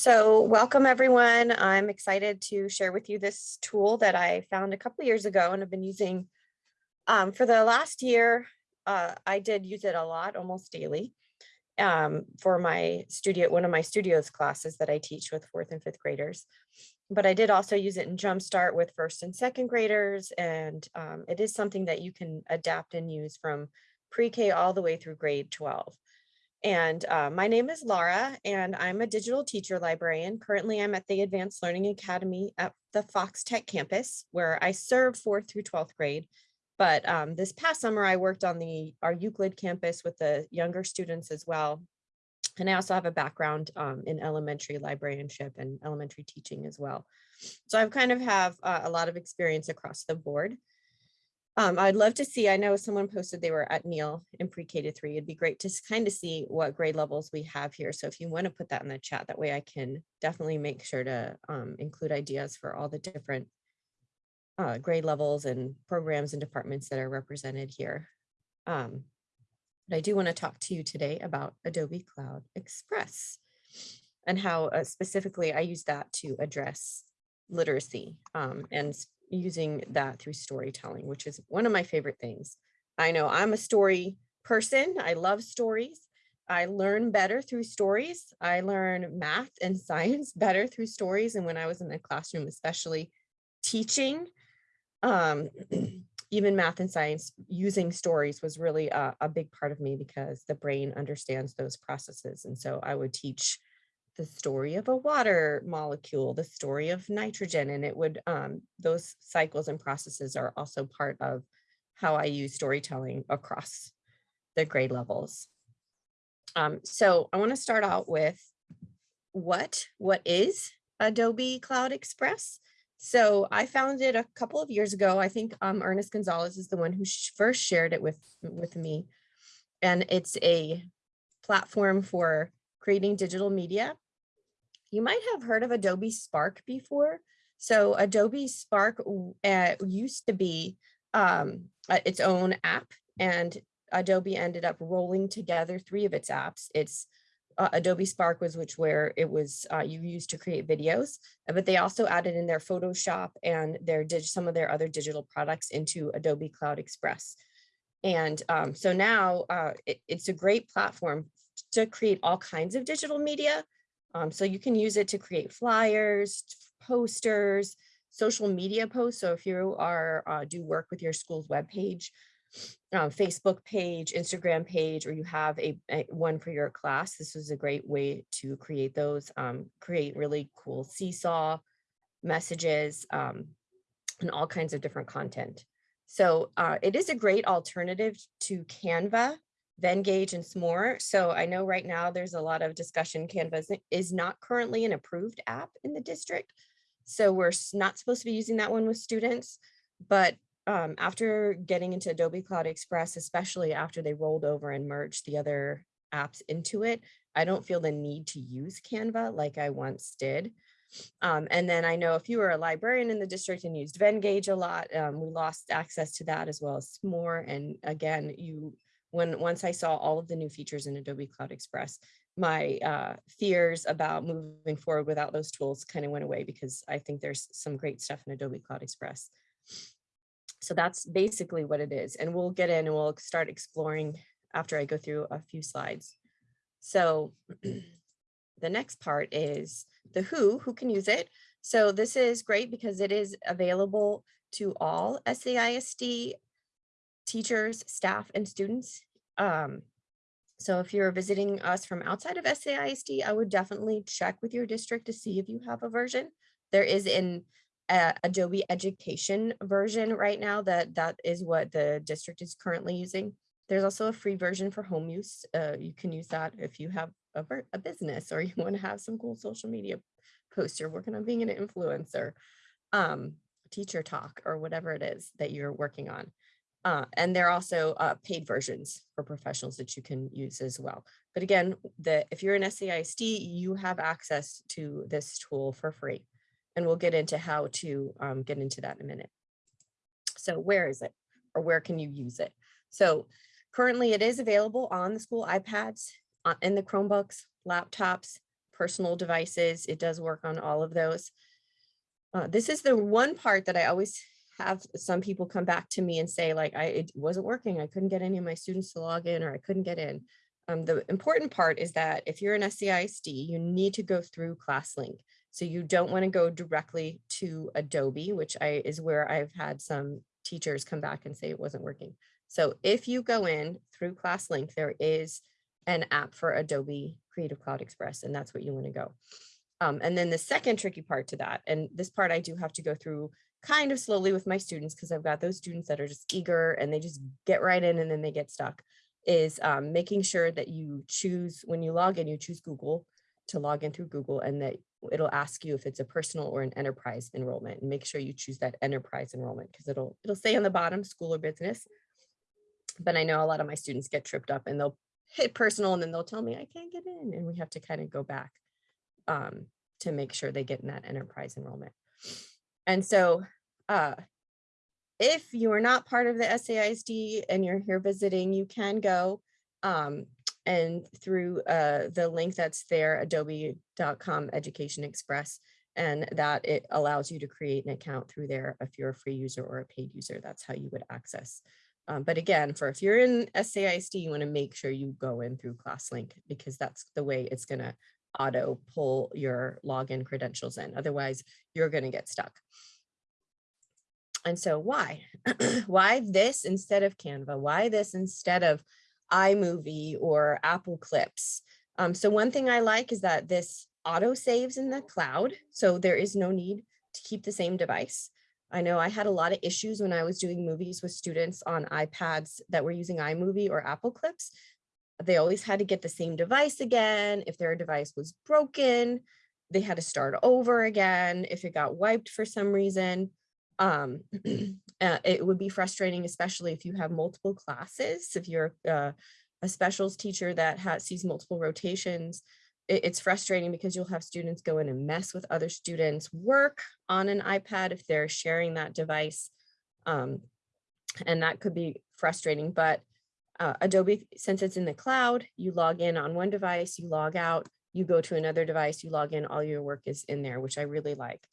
So welcome everyone. I'm excited to share with you this tool that I found a couple years ago and have been using um, for the last year. Uh, I did use it a lot, almost daily, um, for my studio, one of my studios classes that I teach with fourth and fifth graders. But I did also use it in Jumpstart with first and second graders. And um, it is something that you can adapt and use from pre-K all the way through grade 12. And uh, my name is Laura, and I'm a digital teacher librarian. Currently, I'm at the Advanced Learning Academy at the Fox Tech campus, where I serve fourth through 12th grade. But um, this past summer, I worked on the our Euclid campus with the younger students as well. And I also have a background um, in elementary librarianship and elementary teaching as well. So I've kind of have uh, a lot of experience across the board. Um, I'd love to see, I know someone posted they were at Neal in pre-K to three. It'd be great to kind of see what grade levels we have here. So if you want to put that in the chat, that way I can definitely make sure to um, include ideas for all the different uh, grade levels and programs and departments that are represented here. Um, but I do want to talk to you today about Adobe Cloud Express and how uh, specifically I use that to address literacy um, and using that through storytelling, which is one of my favorite things. I know I'm a story person. I love stories. I learn better through stories. I learn math and science better through stories. And when I was in the classroom, especially teaching, um, even math and science, using stories was really a, a big part of me because the brain understands those processes. And so I would teach the story of a water molecule, the story of nitrogen, and it would, um, those cycles and processes are also part of how I use storytelling across the grade levels. Um, so I wanna start out with what, what is Adobe Cloud Express? So I found it a couple of years ago. I think um, Ernest Gonzalez is the one who sh first shared it with, with me. And it's a platform for creating digital media you might have heard of Adobe Spark before. So Adobe Spark uh, used to be um, its own app and Adobe ended up rolling together three of its apps. It's uh, Adobe Spark was which where it was uh, you used to create videos, uh, but they also added in their Photoshop and their some of their other digital products into Adobe Cloud Express. And um, so now uh, it, it's a great platform to create all kinds of digital media, um, so you can use it to create flyers, posters, social media posts. So if you are uh, do work with your school's webpage, uh, Facebook page, Instagram page, or you have a, a, one for your class, this is a great way to create those, um, create really cool seesaw messages um, and all kinds of different content. So uh, it is a great alternative to Canva Venngage and Smore. So I know right now there's a lot of discussion. Canvas is not currently an approved app in the district. So we're not supposed to be using that one with students. But um, after getting into Adobe Cloud Express, especially after they rolled over and merged the other apps into it, I don't feel the need to use Canva like I once did. Um, and then I know if you were a librarian in the district and used Venngage a lot, um, we lost access to that as well as Smore. And again, you when once I saw all of the new features in Adobe Cloud Express, my uh, fears about moving forward without those tools kind of went away because I think there's some great stuff in Adobe Cloud Express. So that's basically what it is. And we'll get in and we'll start exploring after I go through a few slides. So the next part is the who, who can use it. So this is great because it is available to all SAISD teachers, staff, and students. Um, so if you're visiting us from outside of SAISD, I would definitely check with your district to see if you have a version. There is an uh, Adobe Education version right now that that is what the district is currently using. There's also a free version for home use. Uh, you can use that if you have a, a business or you want to have some cool social media posts. You're working on being an influencer, um, teacher talk, or whatever it is that you're working on. Uh, and there are also uh, paid versions for professionals that you can use as well. But again, the, if you're an SAISD, you have access to this tool for free. And we'll get into how to um, get into that in a minute. So where is it or where can you use it? So currently it is available on the school iPads, uh, in the Chromebooks, laptops, personal devices. It does work on all of those. Uh, this is the one part that I always have some people come back to me and say like, I, it wasn't working. I couldn't get any of my students to log in or I couldn't get in. Um, the important part is that if you're an SAISD, you need to go through ClassLink. So you don't want to go directly to Adobe, which I is where I've had some teachers come back and say it wasn't working. So if you go in through ClassLink, there is an app for Adobe Creative Cloud Express, and that's what you want to go. Um, and then the second tricky part to that, and this part I do have to go through kind of slowly with my students because I've got those students that are just eager and they just get right in and then they get stuck, is um, making sure that you choose, when you log in, you choose Google to log in through Google and that it'll ask you if it's a personal or an enterprise enrollment and make sure you choose that enterprise enrollment because it'll it'll say on the bottom school or business. But I know a lot of my students get tripped up and they'll hit personal and then they'll tell me I can't get in and we have to kind of go back um, to make sure they get in that enterprise enrollment. And so uh, if you are not part of the SAISD and you're here visiting, you can go um, and through uh, the link that's there, adobe.com education express, and that it allows you to create an account through there if you're a free user or a paid user, that's how you would access. Um, but again, for if you're in SAISD, you wanna make sure you go in through ClassLink because that's the way it's gonna auto pull your login credentials in. Otherwise, you're gonna get stuck. And so why? why this instead of Canva? Why this instead of iMovie or Apple Clips. Um, so one thing I like is that this auto saves in the cloud. So there is no need to keep the same device. I know I had a lot of issues when I was doing movies with students on iPads that were using iMovie or Apple Clips. They always had to get the same device again. If their device was broken, they had to start over again. If it got wiped for some reason, um, uh, it would be frustrating, especially if you have multiple classes. If you're uh, a specials teacher that has, sees multiple rotations, it, it's frustrating because you'll have students go in and mess with other students' work on an iPad if they're sharing that device. Um, and that could be frustrating, but uh, Adobe, since it's in the cloud, you log in on one device, you log out, you go to another device, you log in, all your work is in there, which I really like.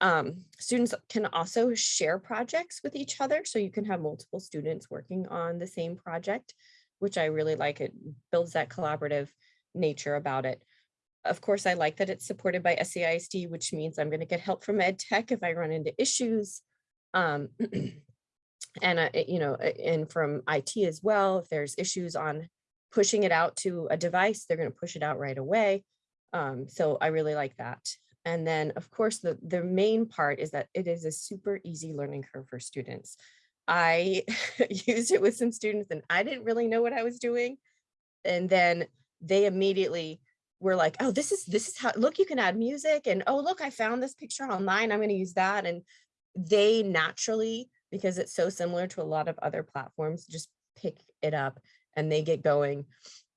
Um, students can also share projects with each other. So you can have multiple students working on the same project, which I really like. It builds that collaborative nature about it. Of course, I like that it's supported by SAISD, which means I'm going to get help from Ed Tech if I run into issues. Um, and, uh, you know, and from IT as well, if there's issues on pushing it out to a device, they're going to push it out right away. Um, so I really like that. And then of course, the, the main part is that it is a super easy learning curve for students. I used it with some students and I didn't really know what I was doing. And then they immediately were like, oh, this is this is how look, you can add music and oh, look, I found this picture online. I'm going to use that. And they naturally, because it's so similar to a lot of other platforms, just pick it up and they get going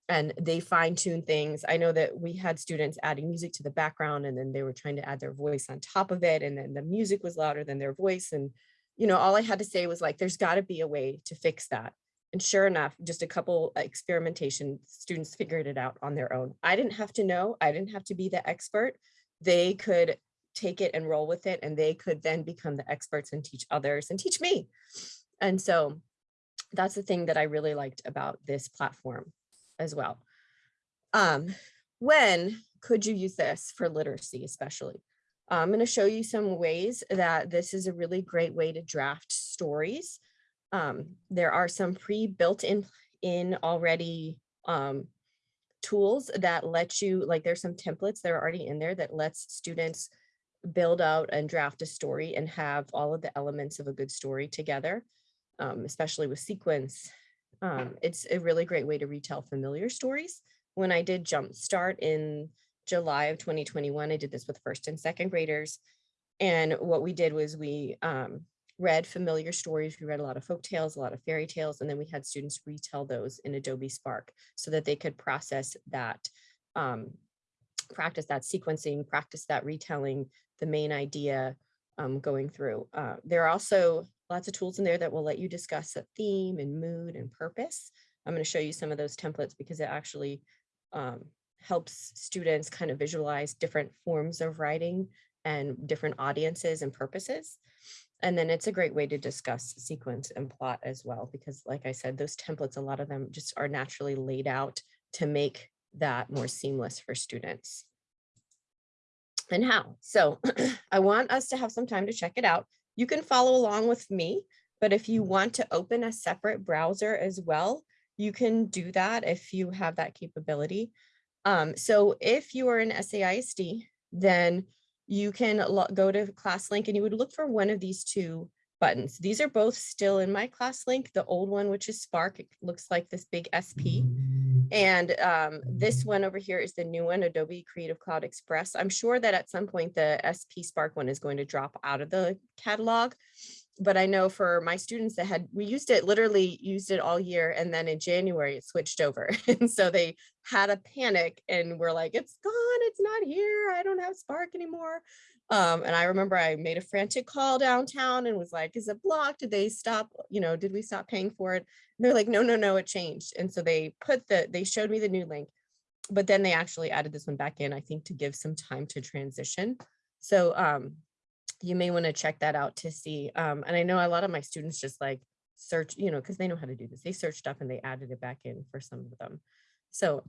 and they fine tune things. I know that we had students adding music to the background and then they were trying to add their voice on top of it. And then the music was louder than their voice. And, you know, all I had to say was like, there's gotta be a way to fix that. And sure enough, just a couple experimentation students figured it out on their own. I didn't have to know, I didn't have to be the expert. They could take it and roll with it and they could then become the experts and teach others and teach me. And so that's the thing that I really liked about this platform as well. Um, when could you use this for literacy, especially? I'm going to show you some ways that this is a really great way to draft stories. Um, there are some pre-built in, in already um, tools that let you, like there's some templates that are already in there that lets students build out and draft a story and have all of the elements of a good story together, um, especially with sequence um, it's a really great way to retell familiar stories. When I did Jumpstart in July of 2021, I did this with first and second graders. And what we did was we um, read familiar stories. We read a lot of folk tales, a lot of fairy tales, and then we had students retell those in Adobe Spark so that they could process that, um, practice that sequencing, practice that retelling, the main idea um, going through. Uh, there are also lots of tools in there that will let you discuss a theme and mood and purpose. I'm going to show you some of those templates because it actually um, helps students kind of visualize different forms of writing and different audiences and purposes. And then it's a great way to discuss sequence and plot as well, because like I said, those templates, a lot of them just are naturally laid out to make that more seamless for students. And how? So I want us to have some time to check it out. You can follow along with me, but if you want to open a separate browser as well, you can do that if you have that capability. Um, so if you are in SAISD, then you can go to ClassLink and you would look for one of these two buttons. These are both still in my ClassLink. The old one, which is Spark, it looks like this big SP. And um, this one over here is the new one, Adobe Creative Cloud Express. I'm sure that at some point the SP Spark one is going to drop out of the catalog but I know for my students that had, we used it, literally used it all year. And then in January it switched over. and so they had a panic and we're like, it's gone, it's not here. I don't have Spark anymore. Um, and I remember I made a frantic call downtown and was like, is it blocked? Did they stop, you know, did we stop paying for it? And they're like, no, no, no, it changed. And so they put the, they showed me the new link, but then they actually added this one back in, I think to give some time to transition. So um, you may want to check that out to see. Um, and I know a lot of my students just like search, you know, because they know how to do this. They searched up and they added it back in for some of them. So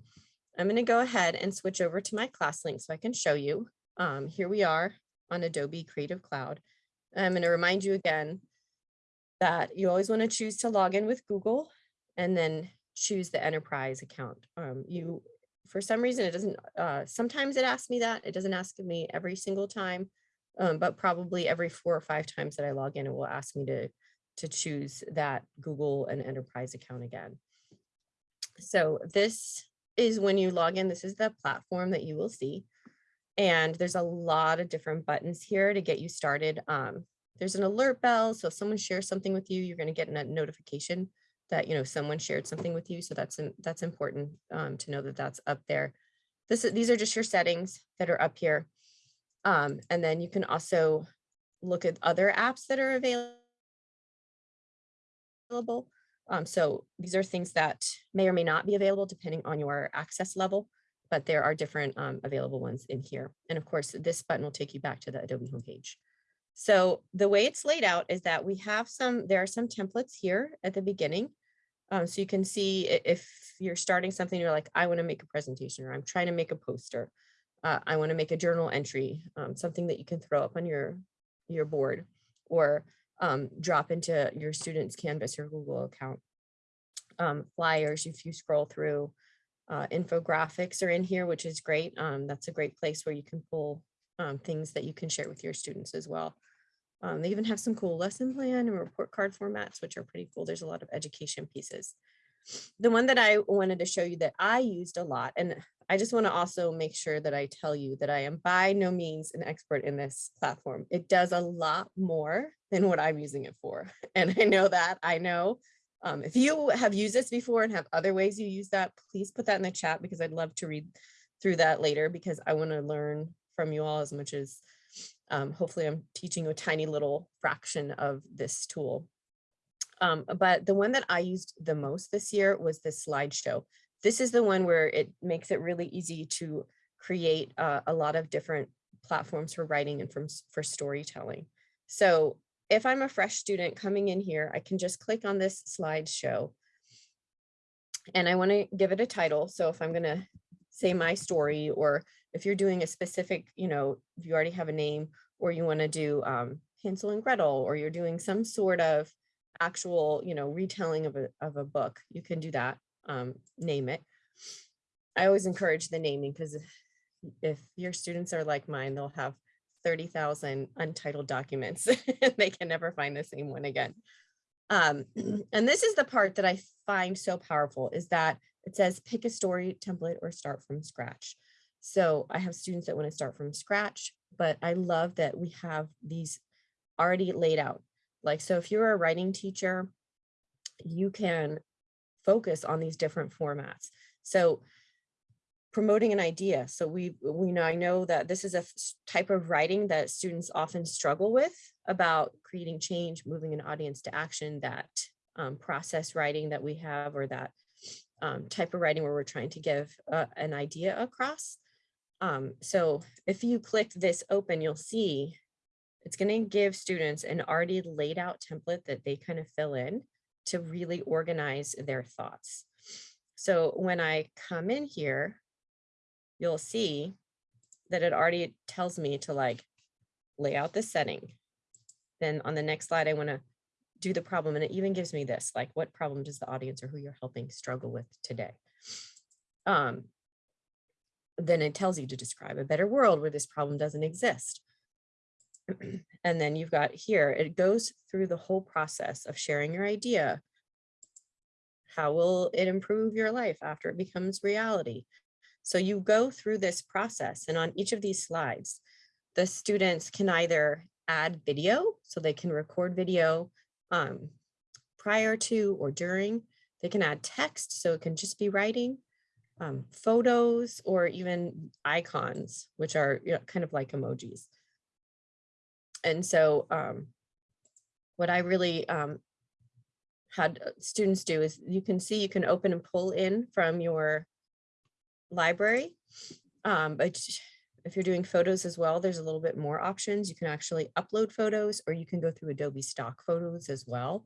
I'm going to go ahead and switch over to my ClassLink so I can show you. Um, here we are on Adobe Creative Cloud. I'm going to remind you again that you always want to choose to log in with Google and then choose the enterprise account. Um, you, for some reason, it doesn't, uh, sometimes it asks me that. It doesn't ask me every single time um, but probably every four or five times that I log in, it will ask me to, to choose that Google and enterprise account again. So this is when you log in, this is the platform that you will see. And there's a lot of different buttons here to get you started. Um, there's an alert bell. So if someone shares something with you, you're going to get a notification that, you know, someone shared something with you. So that's, that's important um, to know that that's up there. This, these are just your settings that are up here. Um, and then you can also look at other apps that are available. Um, so these are things that may or may not be available depending on your access level, but there are different um, available ones in here. And of course, this button will take you back to the Adobe homepage. So the way it's laid out is that we have some, there are some templates here at the beginning. Um, so you can see if you're starting something, you're like, I want to make a presentation or I'm trying to make a poster uh, I want to make a journal entry, um, something that you can throw up on your, your board or um, drop into your student's Canvas or Google account. Um, flyers, if you scroll through, uh, infographics are in here, which is great. Um, that's a great place where you can pull um, things that you can share with your students as well. Um, they even have some cool lesson plan and report card formats, which are pretty cool. There's a lot of education pieces. The one that I wanted to show you that I used a lot, and I just want to also make sure that I tell you that I am by no means an expert in this platform. It does a lot more than what I'm using it for. And I know that, I know. Um, if you have used this before and have other ways you use that, please put that in the chat because I'd love to read through that later because I want to learn from you all as much as um, hopefully I'm teaching you a tiny little fraction of this tool. Um, but the one that I used the most this year was this slideshow. This is the one where it makes it really easy to create uh, a lot of different platforms for writing and from, for storytelling. So if I'm a fresh student coming in here, I can just click on this slideshow and I want to give it a title. So if I'm going to say my story, or if you're doing a specific, you know, if you already have a name, or you want to do um, Hansel and Gretel, or you're doing some sort of actual, you know, retelling of a, of a book, you can do that um, name it. I always encourage the naming because if, if your students are like mine, they'll have 30,000 untitled documents. they can never find the same one again. Um, and this is the part that I find so powerful is that it says pick a story template or start from scratch. So I have students that want to start from scratch, but I love that we have these already laid out. Like, so if you're a writing teacher, you can focus on these different formats. So promoting an idea. So we, we know, I know that this is a type of writing that students often struggle with about creating change, moving an audience to action, that um, process writing that we have, or that um, type of writing where we're trying to give uh, an idea across. Um, so if you click this open, you'll see it's going to give students an already laid out template that they kind of fill in to really organize their thoughts. So when I come in here, you'll see that it already tells me to like lay out the setting. Then on the next slide, I want to do the problem and it even gives me this, like what problem does the audience or who you're helping struggle with today? Um, then it tells you to describe a better world where this problem doesn't exist. and then you've got here, it goes through the whole process of sharing your idea. How will it improve your life after it becomes reality? So you go through this process and on each of these slides, the students can either add video, so they can record video um, prior to or during. They can add text, so it can just be writing, um, photos, or even icons, which are you know, kind of like emojis. And so um, what I really um, had uh, students do is you can see you can open and pull in from your library. Um, but if you're doing photos as well, there's a little bit more options. You can actually upload photos or you can go through Adobe stock photos as well.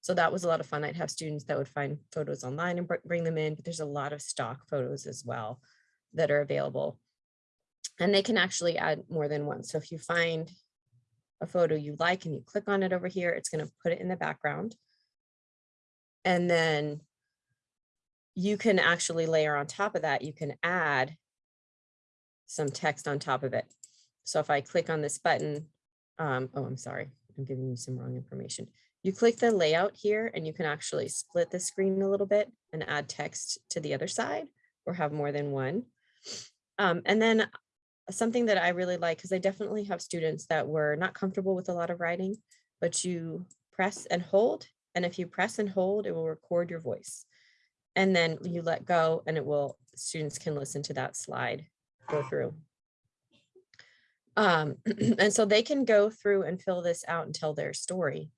So that was a lot of fun. I'd have students that would find photos online and bring them in, but there's a lot of stock photos as well that are available. And they can actually add more than one. So if you find a photo you like and you click on it over here, it's going to put it in the background. And then you can actually layer on top of that, you can add some text on top of it. So if I click on this button, um, oh, I'm sorry, I'm giving you some wrong information. You click the layout here and you can actually split the screen a little bit and add text to the other side or have more than one. Um, and then something that I really like, because I definitely have students that were not comfortable with a lot of writing, but you press and hold. And if you press and hold, it will record your voice. And then you let go and it will, students can listen to that slide go through. Um, and so they can go through and fill this out and tell their story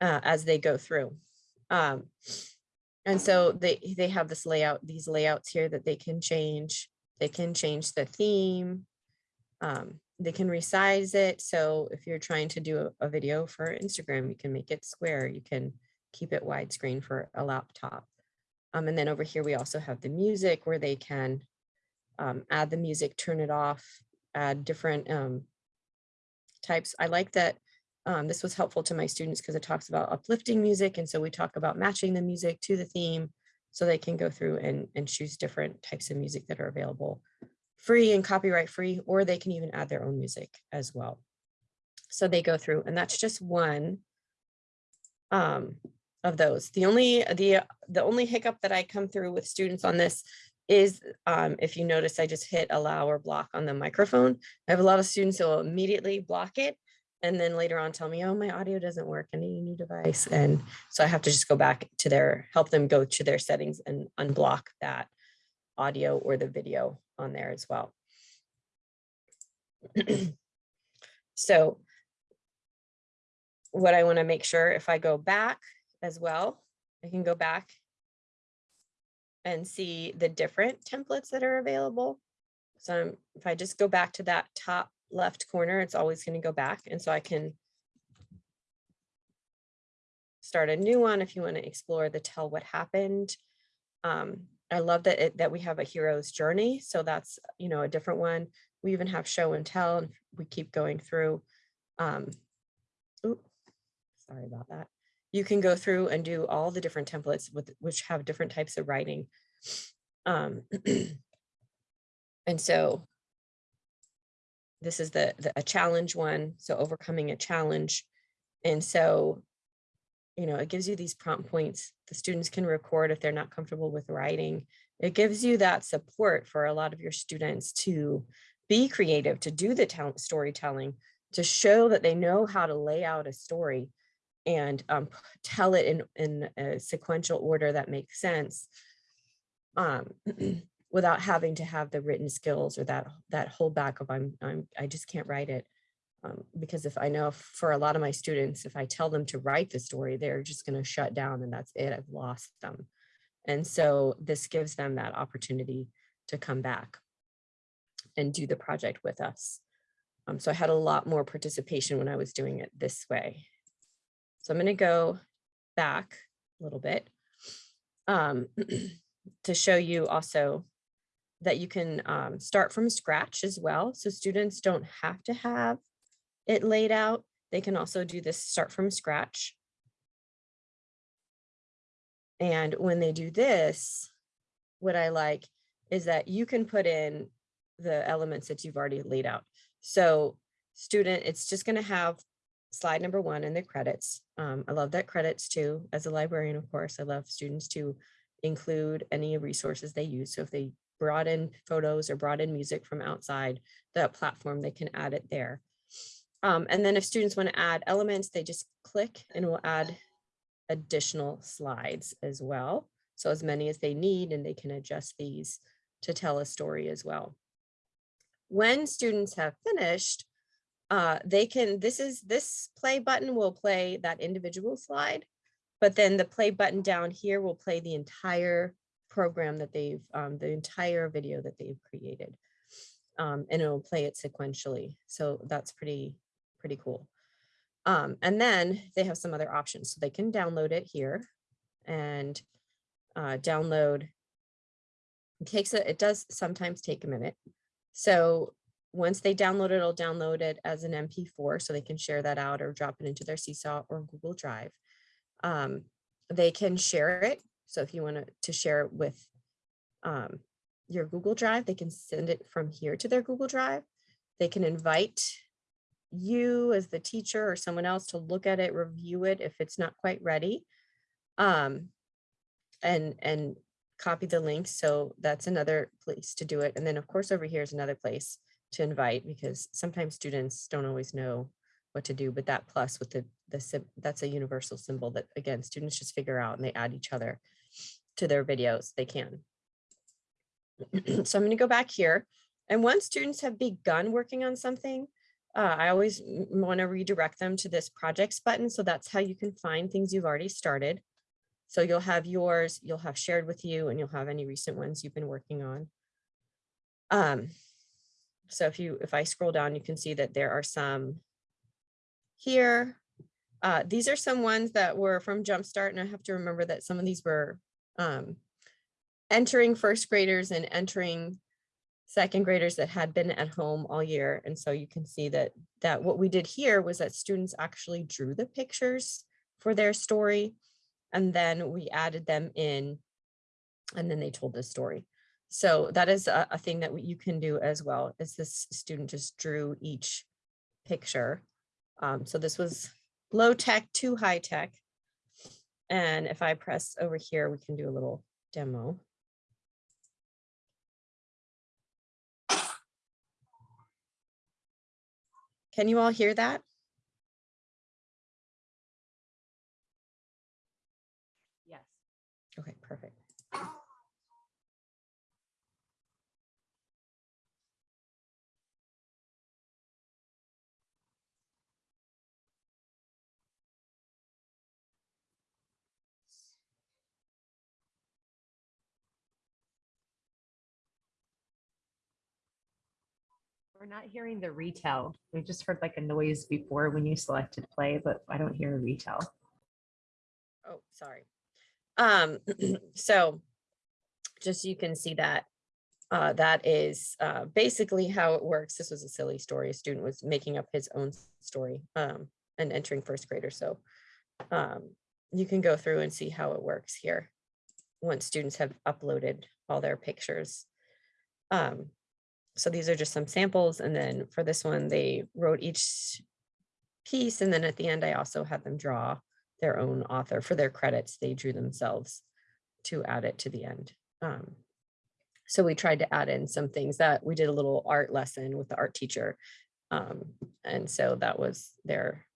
uh, as they go through. Um, and so they, they have this layout, these layouts here that they can change. They can change the theme. Um, they can resize it. So if you're trying to do a, a video for Instagram, you can make it square. You can keep it widescreen for a laptop. Um, and then over here, we also have the music where they can um, add the music, turn it off, add different um, types. I like that um, this was helpful to my students because it talks about uplifting music. And so we talk about matching the music to the theme so they can go through and, and choose different types of music that are available free and copyright free, or they can even add their own music as well. So they go through and that's just one um, of those. The only the the only hiccup that I come through with students on this is um, if you notice I just hit allow or block on the microphone. I have a lot of students who will immediately block it and then later on tell me, oh, my audio doesn't work. I need a new device. And so I have to just go back to their, help them go to their settings and unblock that audio or the video on there as well. so what I wanna make sure if I go back as well. I can go back and see the different templates that are available. So if I just go back to that top left corner, it's always going to go back. And so I can start a new one if you want to explore the tell what happened. Um, I love that it, that we have a hero's journey. So that's, you know, a different one. We even have show and tell and we keep going through. Um, oops, sorry about that you can go through and do all the different templates with which have different types of writing. Um, and so this is the, the a challenge one. So overcoming a challenge. And so, you know, it gives you these prompt points. The students can record if they're not comfortable with writing. It gives you that support for a lot of your students to be creative, to do the storytelling, to show that they know how to lay out a story and um, tell it in, in a sequential order that makes sense um, without having to have the written skills or that that whole back of I'm, I'm I just can't write it. Um, because if I know for a lot of my students, if I tell them to write the story, they're just going to shut down and that's it. I've lost them. And so this gives them that opportunity to come back and do the project with us. Um, so I had a lot more participation when I was doing it this way. So I'm going to go back a little bit um, to show you also that you can um, start from scratch as well. So students don't have to have it laid out. They can also do this start from scratch. And when they do this, what I like is that you can put in the elements that you've already laid out. So student, it's just going to have slide number one in the credits. Um, I love that credits too. As a librarian, of course, I love students to include any resources they use. So if they brought in photos or brought in music from outside the platform, they can add it there. Um, and then if students want to add elements, they just click and we'll add additional slides as well. So as many as they need and they can adjust these to tell a story as well. When students have finished, uh, they can, this is, this play button will play that individual slide, but then the play button down here will play the entire program that they've, um, the entire video that they've created. Um, and it'll play it sequentially. So that's pretty, pretty cool. Um, and then they have some other options. So they can download it here and uh, download. It takes a, it does sometimes take a minute. So once they download it, it'll download it as an MP4 so they can share that out or drop it into their Seesaw or Google Drive. Um, they can share it. So if you want to, share it with um, your Google Drive, they can send it from here to their Google Drive. They can invite you as the teacher or someone else to look at it, review it if it's not quite ready. Um, and, and copy the link. So that's another place to do it. And then of course, over here is another place to invite because sometimes students don't always know what to do, but that plus with the, the that's a universal symbol that again, students just figure out and they add each other to their videos, they can. so I'm gonna go back here. And once students have begun working on something, uh, I always want to redirect them to this projects button. So that's how you can find things you've already started. So you'll have yours, you'll have shared with you, and you'll have any recent ones you've been working on. Um, so if you, if I scroll down, you can see that there are some here. Uh, these are some ones that were from Jumpstart, and I have to remember that some of these were um, entering first graders and entering second graders that had been at home all year. And so you can see that that what we did here was that students actually drew the pictures for their story, and then we added them in, and then they told the story. So that is a, a thing that you can do as well as this student just drew each picture. Um, so this was low tech to high tech. And if I press over here, we can do a little demo. Can you all hear that? Yes. Okay, perfect. We're not hearing the retell. We just heard like a noise before when you selected play, but I don't hear a retell. Oh, sorry. Um, so just so you can see that uh, that is uh, basically how it works. This was a silly story. A student was making up his own story um, and entering first grader. So um, you can go through and see how it works here once students have uploaded all their pictures. Um, so these are just some samples. And then for this one, they wrote each piece. And then at the end, I also had them draw their own author for their credits. They drew themselves to add it to the end. Um, so we tried to add in some things that we did a little art lesson with the art teacher. Um, and so that was their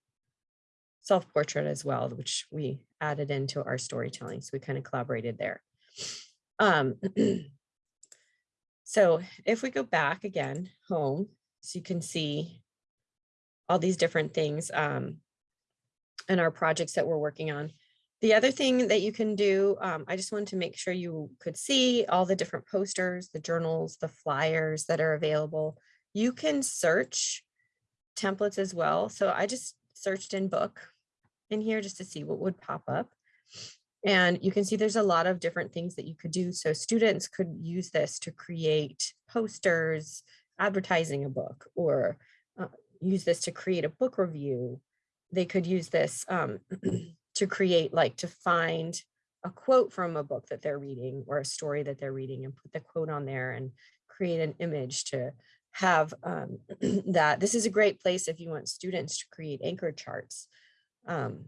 self-portrait as well, which we added into our storytelling. So we kind of collaborated there. Um, So if we go back again home, so you can see all these different things um, and our projects that we're working on. The other thing that you can do, um, I just wanted to make sure you could see all the different posters, the journals, the flyers that are available. You can search templates as well. So I just searched in book in here just to see what would pop up. And you can see there's a lot of different things that you could do. So students could use this to create posters, advertising a book, or uh, use this to create a book review. They could use this um, to create, like to find a quote from a book that they're reading or a story that they're reading and put the quote on there and create an image to have um, that. This is a great place if you want students to create anchor charts. Um,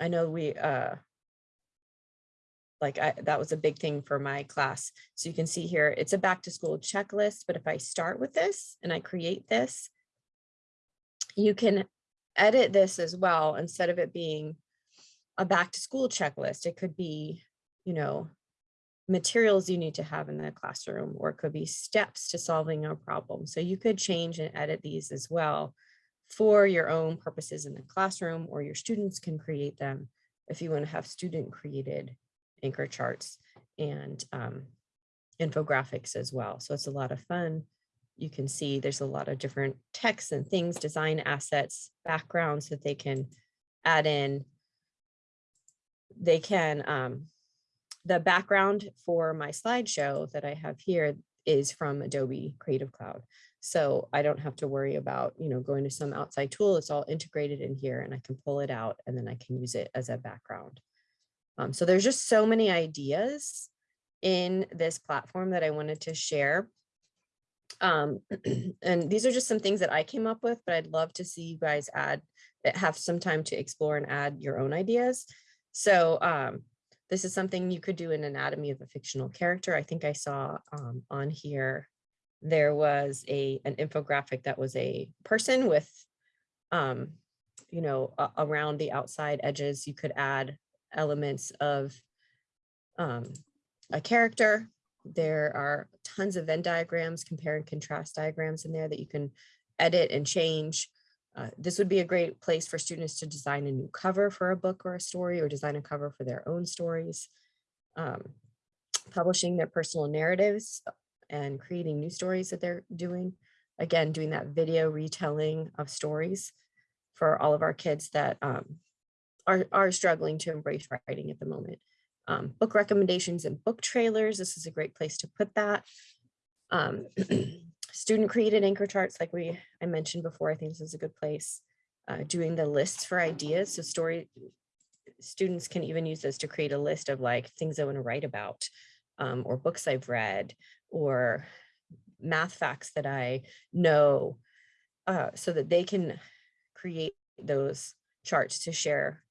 I know we, uh, like I, that was a big thing for my class. So you can see here, it's a back to school checklist, but if I start with this and I create this, you can edit this as well. Instead of it being a back to school checklist, it could be, you know, materials you need to have in the classroom, or it could be steps to solving a problem. So you could change and edit these as well for your own purposes in the classroom, or your students can create them if you want to have student created anchor charts and um, infographics as well. So it's a lot of fun. You can see there's a lot of different texts and things, design assets, backgrounds that they can add in. They can, um, the background for my slideshow that I have here is from Adobe Creative Cloud. So I don't have to worry about, you know, going to some outside tool. It's all integrated in here and I can pull it out and then I can use it as a background. Um, so there's just so many ideas in this platform that I wanted to share. Um, and these are just some things that I came up with, but I'd love to see you guys add have some time to explore and add your own ideas. So um, this is something you could do in anatomy of a fictional character. I think I saw um, on here, there was a an infographic that was a person with, um, you know, around the outside edges, you could add elements of um, a character. There are tons of Venn diagrams, compare and contrast diagrams in there that you can edit and change. Uh, this would be a great place for students to design a new cover for a book or a story or design a cover for their own stories. Um, publishing their personal narratives and creating new stories that they're doing. Again, doing that video retelling of stories for all of our kids that um, are, are struggling to embrace writing at the moment. Um, book recommendations and book trailers. This is a great place to put that. Um, student created anchor charts like we I mentioned before. I think this is a good place. Uh, doing the lists for ideas. So story students can even use this to create a list of like things I want to write about um, or books I've read or math facts that I know uh, so that they can create those charts to share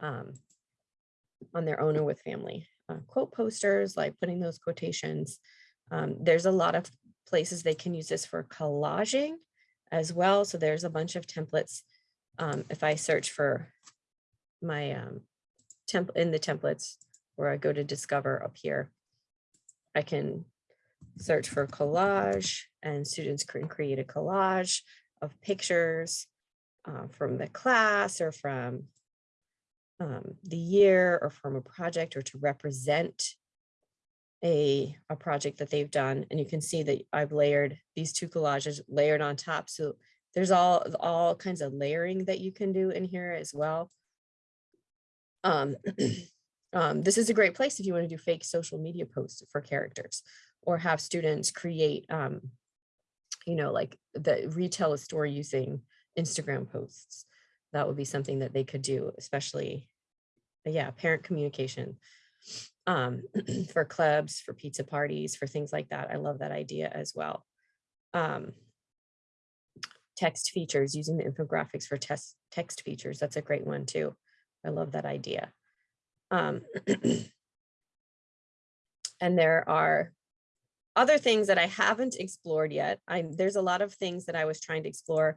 um, on their own or with family. Uh, quote posters, like putting those quotations. Um, there's a lot of places they can use this for collaging as well. So there's a bunch of templates. Um, if I search for my um, temp in the templates where I go to discover up here, I can search for collage and students can create a collage of pictures uh, from the class or from um, the year or from a project or to represent a, a project that they've done. And you can see that I've layered these two collages layered on top. So there's all, all kinds of layering that you can do in here as well. Um, um, this is a great place if you want to do fake social media posts for characters or have students create, um, you know, like the retell a story using Instagram posts that would be something that they could do, especially, yeah, parent communication um, for clubs, for pizza parties, for things like that. I love that idea as well. Um, text features, using the infographics for test, text features. That's a great one too. I love that idea. Um, and there are other things that I haven't explored yet. I, there's a lot of things that I was trying to explore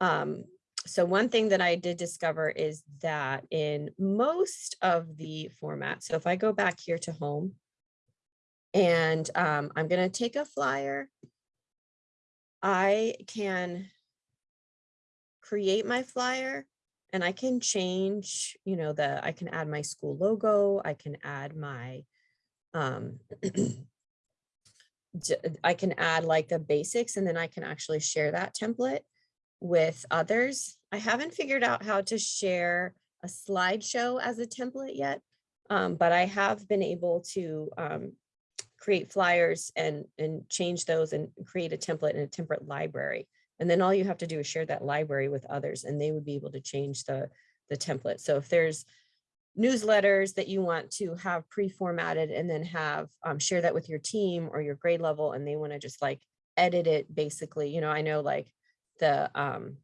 um, so one thing that I did discover is that in most of the formats, so if I go back here to home and um, I'm going to take a flyer, I can create my flyer and I can change, you know, the, I can add my school logo, I can add my, um, I can add like the basics and then I can actually share that template with others. I haven't figured out how to share a slideshow as a template yet, um, but I have been able to um, create flyers and, and change those and create a template in a template library. And then all you have to do is share that library with others and they would be able to change the, the template. So if there's newsletters that you want to have pre-formatted and then have um, share that with your team or your grade level and they want to just like edit it basically, you know, I know like the um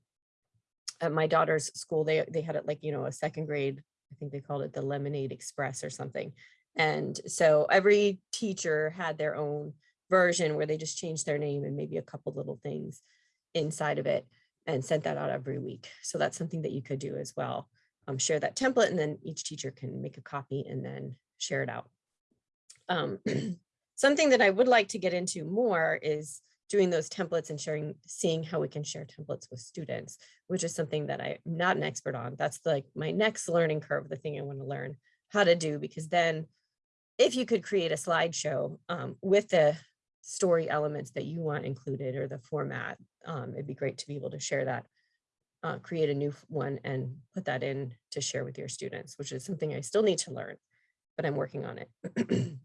at my daughter's school, they they had it like, you know, a second grade, I think they called it the Lemonade Express or something. And so every teacher had their own version where they just changed their name and maybe a couple little things inside of it and sent that out every week. So that's something that you could do as well. Um, share that template and then each teacher can make a copy and then share it out. Um, something that I would like to get into more is doing those templates and sharing, seeing how we can share templates with students, which is something that I'm not an expert on. That's like my next learning curve, the thing I want to learn how to do, because then if you could create a slideshow um, with the story elements that you want included or the format, um, it'd be great to be able to share that, uh, create a new one and put that in to share with your students, which is something I still need to learn, but I'm working on it.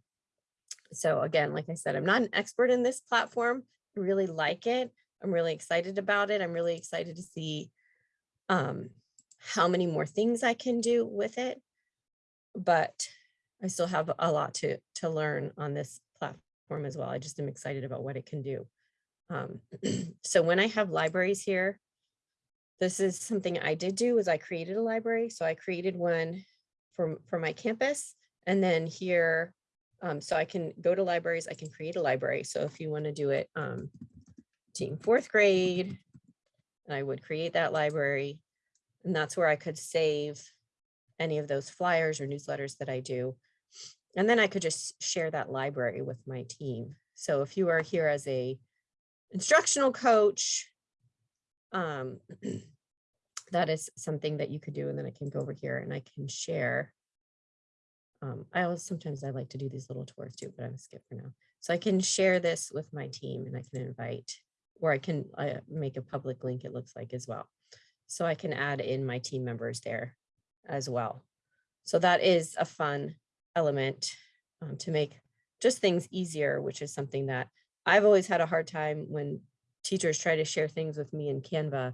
so again, like I said, I'm not an expert in this platform. Really like it. I'm really excited about it. I'm really excited to see um, how many more things I can do with it. But I still have a lot to, to learn on this platform as well. I just am excited about what it can do. Um, so when I have libraries here, this is something I did do was I created a library. So I created one for, for my campus. And then here, um, so I can go to libraries, I can create a library. So if you want to do it, um, team fourth grade, I would create that library. And that's where I could save any of those flyers or newsletters that I do. And then I could just share that library with my team. So if you are here as a instructional coach, um, that is something that you could do. And then I can go over here and I can share. Um, I always, sometimes I like to do these little tours too, but I'm skip for now. So I can share this with my team and I can invite, or I can uh, make a public link, it looks like as well. So I can add in my team members there as well. So that is a fun element um, to make just things easier, which is something that I've always had a hard time when teachers try to share things with me in Canva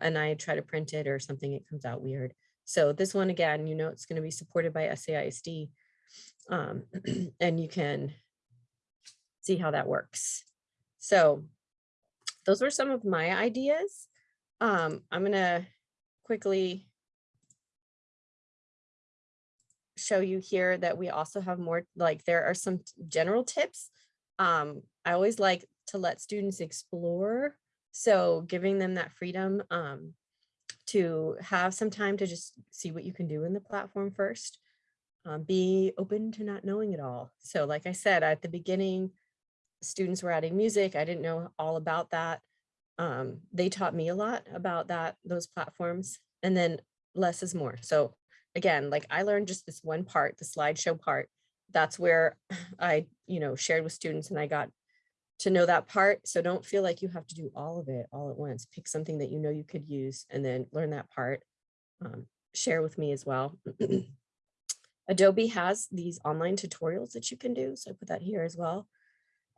and I try to print it or something, it comes out weird. So this one again, you know, it's going to be supported by SAISD um, and you can see how that works. So those were some of my ideas. Um, I'm going to quickly show you here that we also have more, like there are some general tips. Um, I always like to let students explore. So giving them that freedom um, to have some time to just see what you can do in the platform first. Um, be open to not knowing it all. So like I said, at the beginning, students were adding music. I didn't know all about that. Um, they taught me a lot about that, those platforms, and then less is more. So again, like I learned just this one part, the slideshow part. That's where I, you know, shared with students and I got to know that part. So don't feel like you have to do all of it all at once. Pick something that you know you could use and then learn that part. Um, share with me as well. Adobe has these online tutorials that you can do. So I put that here as well.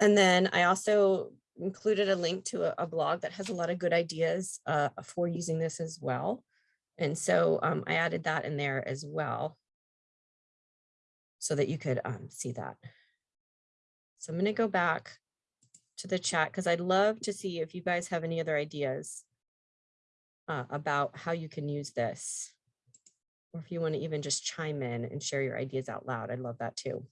And then I also included a link to a, a blog that has a lot of good ideas uh, for using this as well. And so um, I added that in there as well so that you could um, see that. So I'm going to go back to the chat because I'd love to see if you guys have any other ideas uh, about how you can use this. Or if you want to even just chime in and share your ideas out loud, I'd love that too.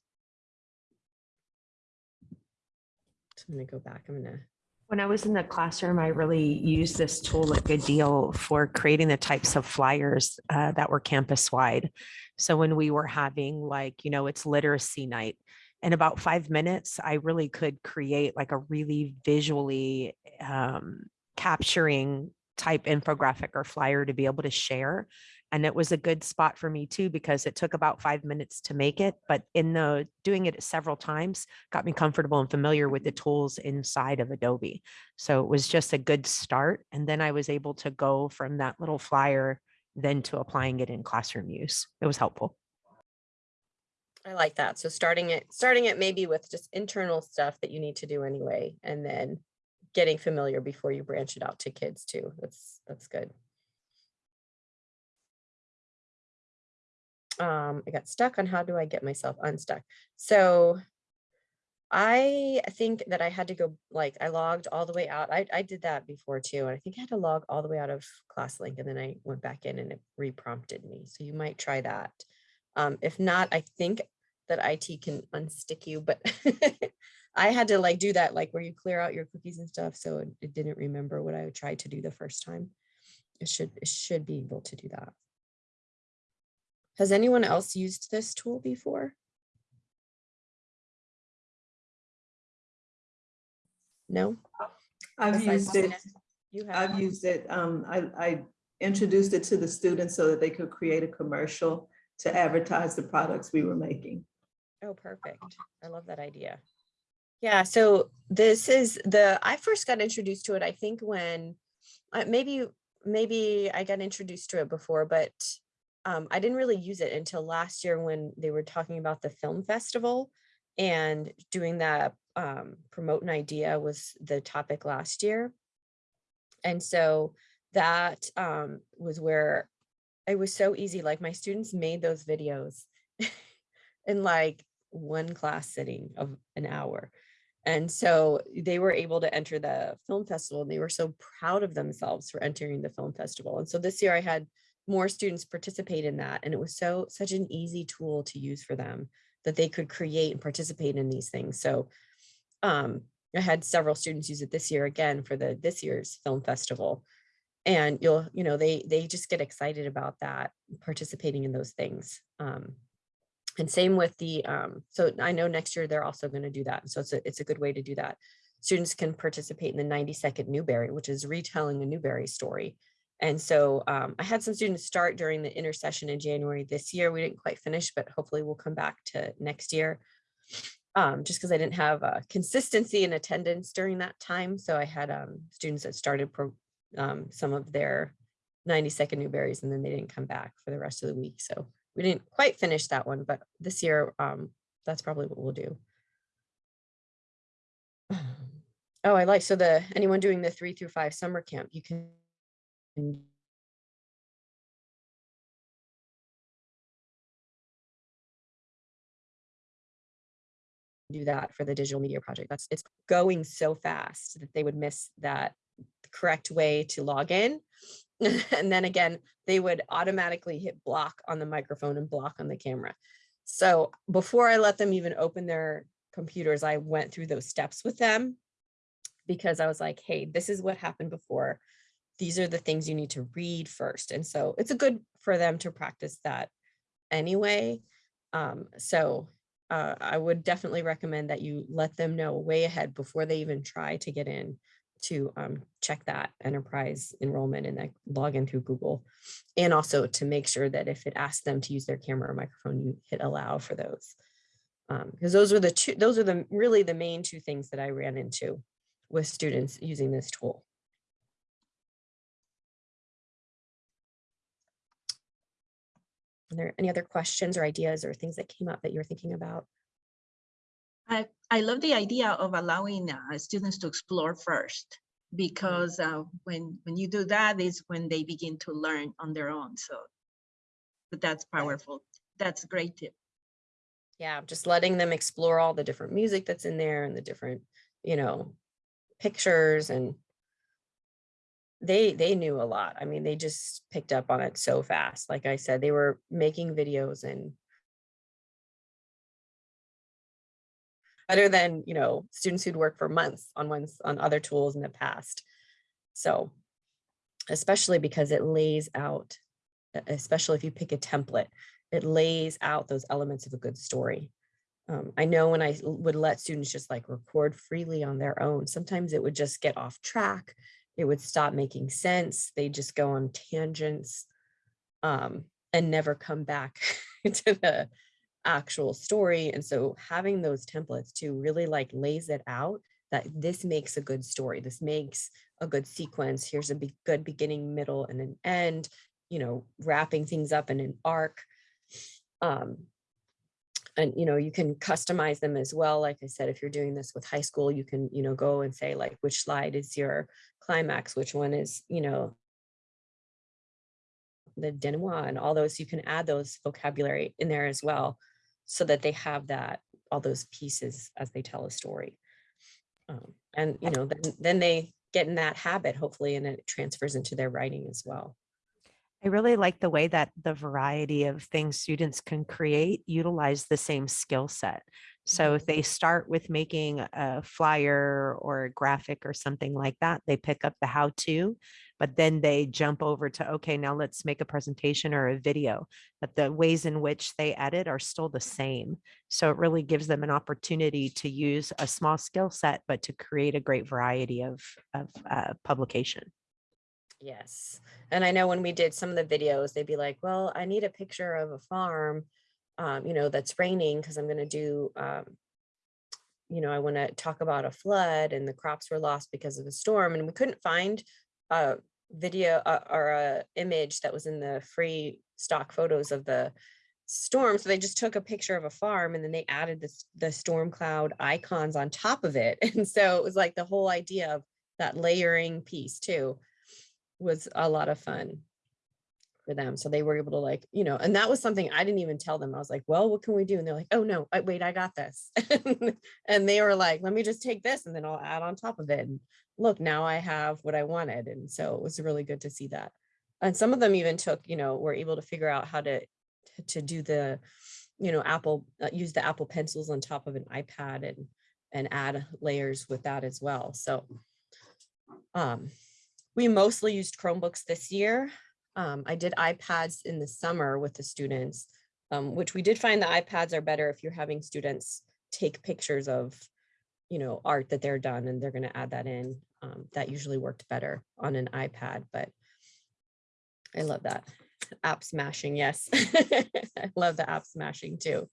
So I'm going to go back. I'm going to When I was in the classroom, I really used this tool like a deal for creating the types of flyers uh, that were campus wide. So when we were having like, you know, it's literacy night, in about five minutes, I really could create like a really visually um, capturing type infographic or flyer to be able to share. And it was a good spot for me too, because it took about five minutes to make it, but in the doing it several times got me comfortable and familiar with the tools inside of Adobe. So it was just a good start. And then I was able to go from that little flyer then to applying it in classroom use. It was helpful. I like that. So starting it, starting it maybe with just internal stuff that you need to do anyway, and then getting familiar before you branch it out to kids too. That's, that's good. Um, I got stuck on how do I get myself unstuck? So I think that I had to go, like, I logged all the way out. I, I did that before too. And I think I had to log all the way out of ClassLink and then I went back in and it re-prompted me. So you might try that. Um, if not, I think that IT can unstick you, but I had to like do that, like where you clear out your cookies and stuff. So it, it didn't remember what I tried to do the first time. It should, it should be able to do that. Has anyone else used this tool before? No? I've used it, You have? I've used it, um, I, I introduced it to the students so that they could create a commercial to advertise the products we were making. Oh, perfect. I love that idea. Yeah, so this is the, I first got introduced to it, I think when, uh, maybe, maybe I got introduced to it before, but um, I didn't really use it until last year when they were talking about the film festival and doing that, um, promote an idea was the topic last year. And so that um, was where it was so easy. Like my students made those videos in like one class sitting of an hour. And so they were able to enter the film festival and they were so proud of themselves for entering the film festival. And so this year I had more students participate in that. And it was so such an easy tool to use for them that they could create and participate in these things. So um, I had several students use it this year again for the this year's film festival. And you'll, you know, they they just get excited about that, participating in those things. Um, and same with the, um, so I know next year they're also going to do that. So it's a, it's a good way to do that. Students can participate in the 90 second Newbery, which is retelling a Newbery story. And so um, I had some students start during the intersession in January this year. We didn't quite finish, but hopefully we'll come back to next year. Um, just because I didn't have uh, consistency in attendance during that time. So I had um, students that started pro um, some of their 90 second Newberys and then they didn't come back for the rest of the week. So we didn't quite finish that one, but this year um, that's probably what we'll do. Oh, I like, so the, anyone doing the three through five summer camp, you can do that for the digital media project. That's, it's going so fast that they would miss that correct way to log in. and then again, they would automatically hit block on the microphone and block on the camera. So before I let them even open their computers, I went through those steps with them because I was like, hey, this is what happened before. These are the things you need to read first. And so it's a good for them to practice that anyway. Um, so uh, I would definitely recommend that you let them know way ahead before they even try to get in to um, check that enterprise enrollment and that log in through Google. And also to make sure that if it asks them to use their camera or microphone, you hit allow for those. Because um, those are the two, those are the really the main two things that I ran into with students using this tool. Are there any other questions or ideas or things that came up that you're thinking about? I, I love the idea of allowing uh, students to explore first because uh, when when you do that is when they begin to learn on their own. So, but that's powerful. That's a great tip. Yeah, just letting them explore all the different music that's in there and the different, you know, pictures and they they knew a lot. I mean, they just picked up on it so fast. Like I said, they were making videos and better than, you know, students who'd worked for months on ones on other tools in the past. So especially because it lays out, especially if you pick a template, it lays out those elements of a good story. Um, I know when I would let students just like record freely on their own, sometimes it would just get off track it would stop making sense. They just go on tangents um, and never come back to the actual story. And so having those templates to really like lays it out that this makes a good story. This makes a good sequence. Here's a be good beginning, middle, and an end, you know, wrapping things up in an arc. Um, and, you know, you can customize them as well. Like I said, if you're doing this with high school, you can, you know, go and say like, which slide is your climax, which one is, you know, the denouement and all those, you can add those vocabulary in there as well so that they have that, all those pieces as they tell a story. Um, and, you know, then, then they get in that habit, hopefully, and it transfers into their writing as well. I really like the way that the variety of things students can create utilize the same skill set. So if they start with making a flyer or a graphic or something like that, they pick up the how to, but then they jump over to, okay, now let's make a presentation or a video. But the ways in which they edit are still the same. So it really gives them an opportunity to use a small skill set, but to create a great variety of, of uh, publication. Yes. And I know when we did some of the videos, they'd be like, well, I need a picture of a farm, um, you know, that's raining because I'm going to do, um, you know, I want to talk about a flood and the crops were lost because of a storm. And we couldn't find a video uh, or a image that was in the free stock photos of the storm. So they just took a picture of a farm and then they added this, the storm cloud icons on top of it. And so it was like the whole idea of that layering piece too was a lot of fun for them. So they were able to like, you know, and that was something I didn't even tell them. I was like, well, what can we do? And they're like, oh no, wait, I got this. and they were like, let me just take this and then I'll add on top of it. And look, now I have what I wanted. And so it was really good to see that. And some of them even took, you know, were able to figure out how to, to do the, you know, Apple, uh, use the Apple pencils on top of an iPad and, and add layers with that as well. So, um, we mostly used Chromebooks this year. Um, I did iPads in the summer with the students, um, which we did find the iPads are better if you're having students take pictures of, you know, art that they're done and they're going to add that in. Um, that usually worked better on an iPad, but I love that. App smashing, yes. I love the app smashing too.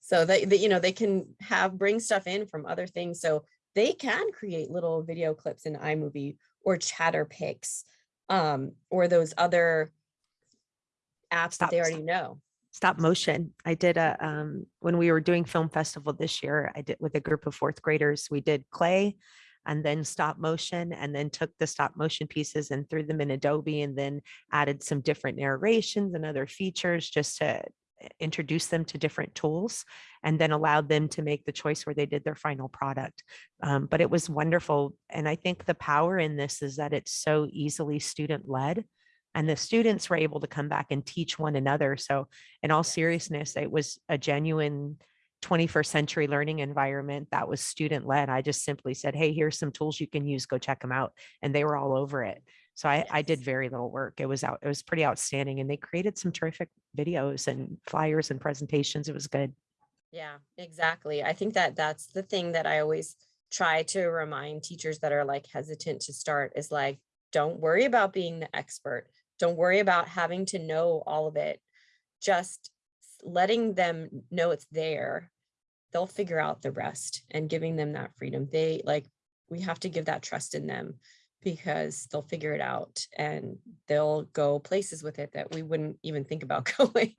So that, that, you know, they can have, bring stuff in from other things. So they can create little video clips in iMovie or Chatterpix um, or those other apps that they Stop. already know. stop motion. I did a, um, when we were doing film festival this year, I did with a group of fourth graders, we did clay and then stop motion and then took the stop motion pieces and threw them in Adobe and then added some different narrations and other features just to introduce them to different tools and then allowed them to make the choice where they did their final product. Um, but it was wonderful. And I think the power in this is that it's so easily student led and the students were able to come back and teach one another. So in all seriousness, it was a genuine 21st century learning environment that was student led. I just simply said, hey, here's some tools you can use, go check them out. And they were all over it. So I, I did very little work. It was out, it was pretty outstanding. And they created some terrific videos and flyers and presentations. It was good. Yeah, exactly. I think that that's the thing that I always try to remind teachers that are like hesitant to start is like, don't worry about being the expert. Don't worry about having to know all of it. Just letting them know it's there. They'll figure out the rest and giving them that freedom. They like, we have to give that trust in them because they'll figure it out and they'll go places with it that we wouldn't even think about going.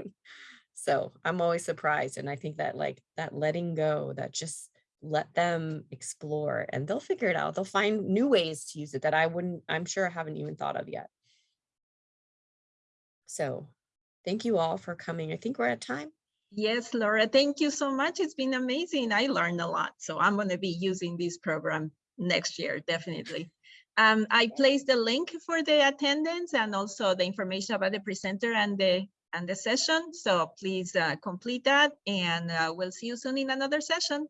So I'm always surprised. And I think that like that letting go, that just let them explore and they'll figure it out. They'll find new ways to use it that I wouldn't, I'm sure I haven't even thought of yet. So thank you all for coming. I think we're at time. Yes, Laura, thank you so much. It's been amazing. I learned a lot. So I'm going to be using this program next year, definitely. Um, I placed the link for the attendance and also the information about the presenter and the and the session. So please uh, complete that and uh, we'll see you soon in another session.